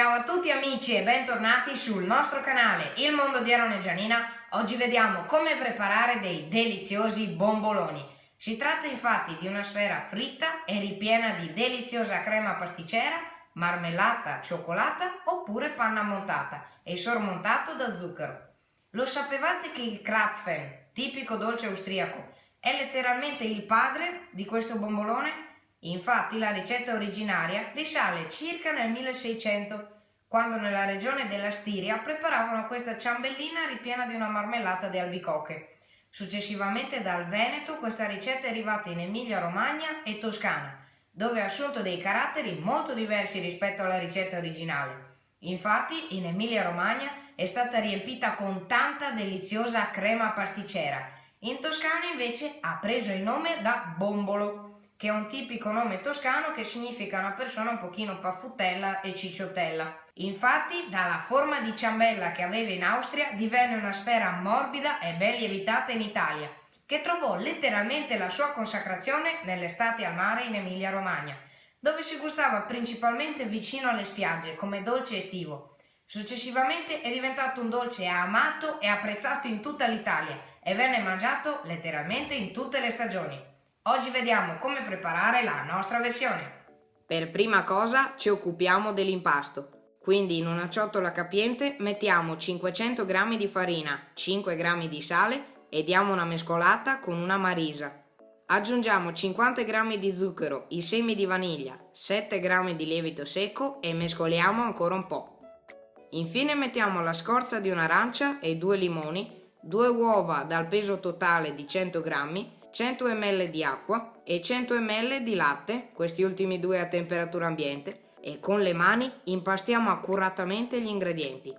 Ciao a tutti amici e bentornati sul nostro canale Il Mondo di Aaron e Gianina. Oggi vediamo come preparare dei deliziosi bomboloni. Si tratta infatti di una sfera fritta e ripiena di deliziosa crema pasticcera, marmellata, cioccolata oppure panna montata e sormontato da zucchero. Lo sapevate che il Krapfen, tipico dolce austriaco, è letteralmente il padre di questo bombolone? Infatti la ricetta originaria risale circa nel 1600, quando nella regione della Stiria preparavano questa ciambellina ripiena di una marmellata di albicocche. Successivamente dal Veneto questa ricetta è arrivata in Emilia-Romagna e Toscana, dove ha assunto dei caratteri molto diversi rispetto alla ricetta originale. Infatti in Emilia-Romagna è stata riempita con tanta deliziosa crema pasticcera. In Toscana invece ha preso il nome da bombolo che è un tipico nome toscano che significa una persona un pochino paffutella e cicciottella. Infatti, dalla forma di ciambella che aveva in Austria divenne una sfera morbida e ben lievitata in Italia, che trovò letteralmente la sua consacrazione nell'estate al mare in Emilia-Romagna, dove si gustava principalmente vicino alle spiagge come dolce estivo. Successivamente è diventato un dolce amato e apprezzato in tutta l'Italia e venne mangiato letteralmente in tutte le stagioni. Oggi vediamo come preparare la nostra versione. Per prima cosa ci occupiamo dell'impasto. Quindi in una ciotola capiente mettiamo 500 g di farina, 5 g di sale e diamo una mescolata con una marisa. Aggiungiamo 50 g di zucchero, i semi di vaniglia, 7 g di lievito secco e mescoliamo ancora un po'. Infine mettiamo la scorza di un'arancia e due limoni, due uova dal peso totale di 100 g 100 ml di acqua e 100 ml di latte, questi ultimi due a temperatura ambiente, e con le mani impastiamo accuratamente gli ingredienti.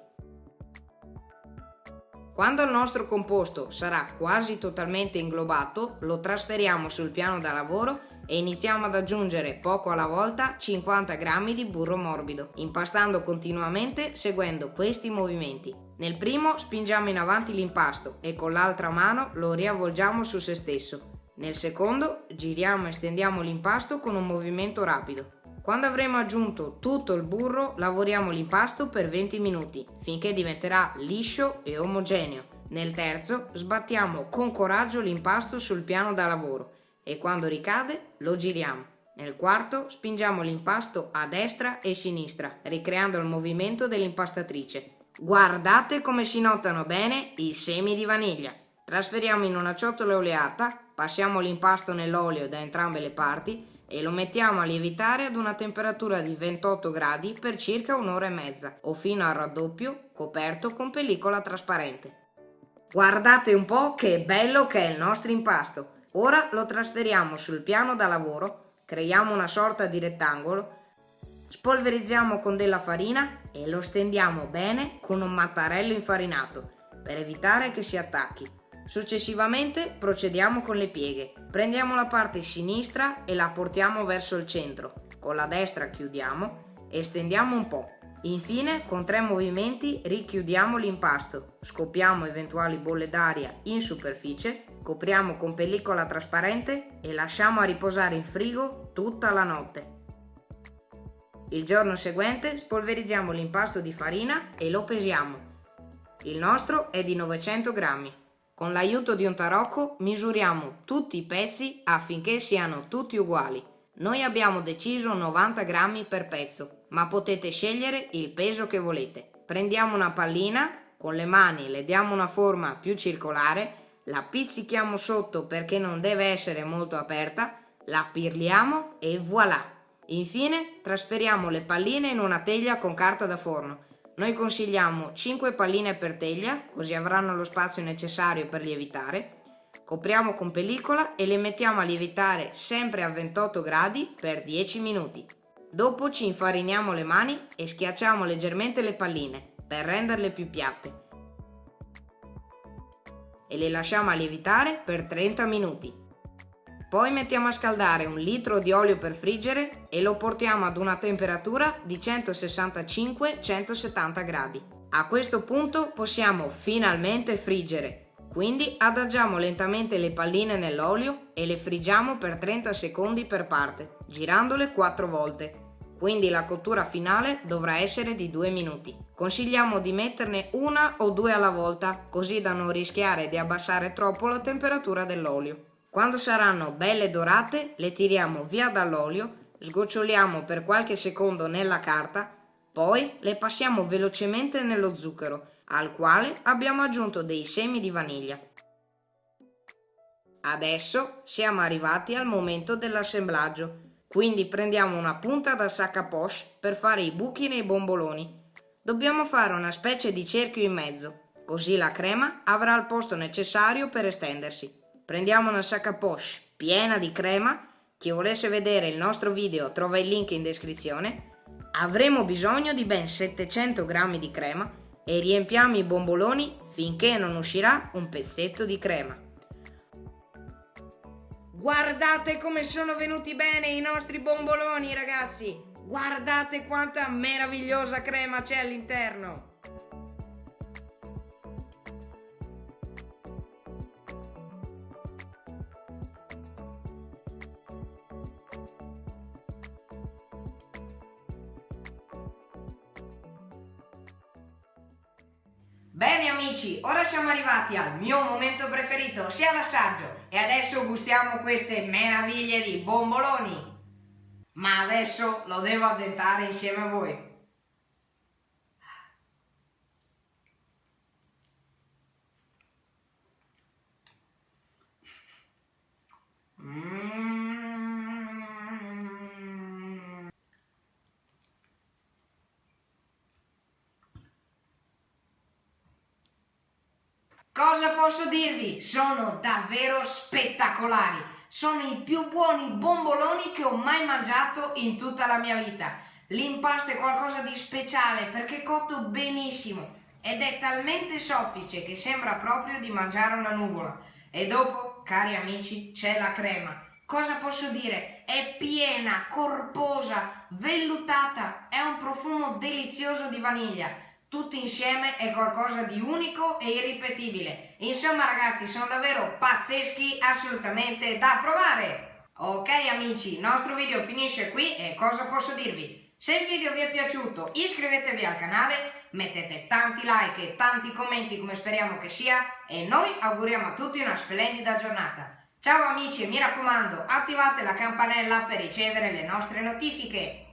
Quando il nostro composto sarà quasi totalmente inglobato, lo trasferiamo sul piano da lavoro e iniziamo ad aggiungere poco alla volta 50 g di burro morbido, impastando continuamente seguendo questi movimenti. Nel primo spingiamo in avanti l'impasto e con l'altra mano lo riavvolgiamo su se stesso. Nel secondo giriamo e stendiamo l'impasto con un movimento rapido. Quando avremo aggiunto tutto il burro lavoriamo l'impasto per 20 minuti finché diventerà liscio e omogeneo. Nel terzo sbattiamo con coraggio l'impasto sul piano da lavoro e quando ricade lo giriamo. Nel quarto spingiamo l'impasto a destra e sinistra, ricreando il movimento dell'impastatrice. Guardate come si notano bene i semi di vaniglia. Trasferiamo in una ciotola oleata, passiamo l'impasto nell'olio da entrambe le parti e lo mettiamo a lievitare ad una temperatura di 28 gradi per circa un'ora e mezza o fino al raddoppio coperto con pellicola trasparente. Guardate un po' che bello che è il nostro impasto! Ora lo trasferiamo sul piano da lavoro, creiamo una sorta di rettangolo, spolverizziamo con della farina e lo stendiamo bene con un mattarello infarinato per evitare che si attacchi. Successivamente procediamo con le pieghe. Prendiamo la parte sinistra e la portiamo verso il centro. Con la destra chiudiamo e stendiamo un po'. Infine, con tre movimenti richiudiamo l'impasto, scoppiamo eventuali bolle d'aria in superficie, copriamo con pellicola trasparente e lasciamo a riposare in frigo tutta la notte. Il giorno seguente spolverizziamo l'impasto di farina e lo pesiamo. Il nostro è di 900 grammi. Con l'aiuto di un tarocco misuriamo tutti i pezzi affinché siano tutti uguali. Noi abbiamo deciso 90 grammi per pezzo, ma potete scegliere il peso che volete. Prendiamo una pallina, con le mani le diamo una forma più circolare, la pizzichiamo sotto perché non deve essere molto aperta, la pirliamo e voilà! Infine trasferiamo le palline in una teglia con carta da forno. Noi consigliamo 5 palline per teglia, così avranno lo spazio necessario per lievitare. Copriamo con pellicola e le mettiamo a lievitare sempre a 28 gradi per 10 minuti. Dopo ci infariniamo le mani e schiacciamo leggermente le palline per renderle più piatte. E le lasciamo a lievitare per 30 minuti. Poi mettiamo a scaldare un litro di olio per friggere e lo portiamo ad una temperatura di 165-170 gradi. A questo punto possiamo finalmente friggere quindi adagiamo lentamente le palline nell'olio e le friggiamo per 30 secondi per parte, girandole 4 volte. Quindi la cottura finale dovrà essere di 2 minuti. Consigliamo di metterne una o due alla volta, così da non rischiare di abbassare troppo la temperatura dell'olio. Quando saranno belle dorate, le tiriamo via dall'olio, sgoccioliamo per qualche secondo nella carta, poi le passiamo velocemente nello zucchero, al quale abbiamo aggiunto dei semi di vaniglia. Adesso siamo arrivati al momento dell'assemblaggio. Quindi prendiamo una punta da sac à poche per fare i buchi nei bomboloni. Dobbiamo fare una specie di cerchio in mezzo, così la crema avrà il posto necessario per estendersi. Prendiamo una sac à poche piena di crema, chi volesse vedere il nostro video trova il link in descrizione. Avremo bisogno di ben 700 g di crema e riempiamo i bomboloni finché non uscirà un pezzetto di crema. Guardate come sono venuti bene i nostri bomboloni, ragazzi! Guardate quanta meravigliosa crema c'è all'interno! Bene amici, ora siamo arrivati al mio momento preferito, ossia l'assaggio. E adesso gustiamo queste meraviglie di bomboloni. Ma adesso lo devo addentare insieme a voi. Cosa posso dirvi? Sono davvero spettacolari. Sono i più buoni bomboloni che ho mai mangiato in tutta la mia vita. L'impasto è qualcosa di speciale perché è cotto benissimo ed è talmente soffice che sembra proprio di mangiare una nuvola. E dopo, cari amici, c'è la crema. Cosa posso dire? È piena, corposa, vellutata, è un profumo delizioso di vaniglia tutti insieme è qualcosa di unico e irripetibile. Insomma ragazzi, sono davvero pazzeschi, assolutamente da provare! Ok amici, il nostro video finisce qui e cosa posso dirvi? Se il video vi è piaciuto iscrivetevi al canale, mettete tanti like e tanti commenti come speriamo che sia e noi auguriamo a tutti una splendida giornata. Ciao amici e mi raccomando attivate la campanella per ricevere le nostre notifiche.